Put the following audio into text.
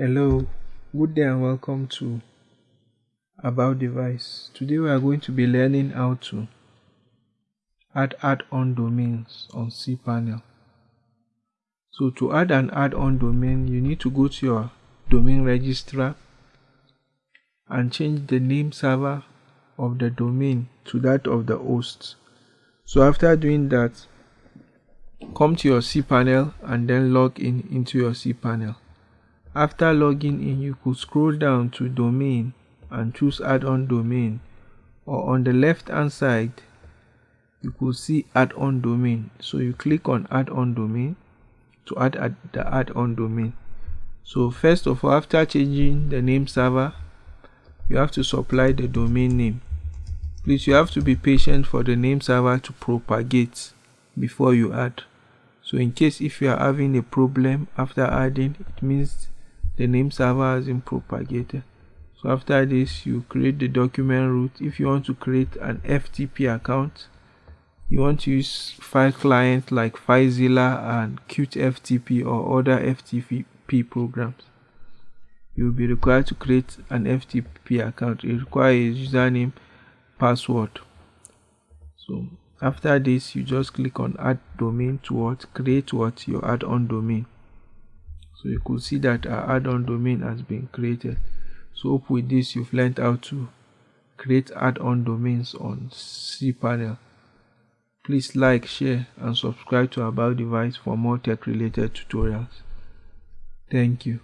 Hello, good day and welcome to About Device. Today we are going to be learning how to add add-on domains on cPanel. So to add an add-on domain, you need to go to your domain registrar and change the name server of the domain to that of the host. So after doing that, come to your cPanel and then log in into your cPanel. After logging in, you could scroll down to domain and choose add-on domain. Or on the left hand side you could see add-on domain. So you click on add-on domain to add, add the add-on domain. So first of all after changing the name server you have to supply the domain name. Please you have to be patient for the name server to propagate before you add. So in case if you are having a problem after adding it means the name server has been propagated. So after this you create the document root. If you want to create an ftp account you want to use file client like filezilla and CuteFTP or other ftp programs. You will be required to create an ftp account. It requires username password. So after this you just click on add domain to what create what your add-on domain so you could see that our add-on domain has been created. So hope with this you've learned how to create add-on domains on cpanel. Please like share and subscribe to about device for more tech related tutorials. Thank you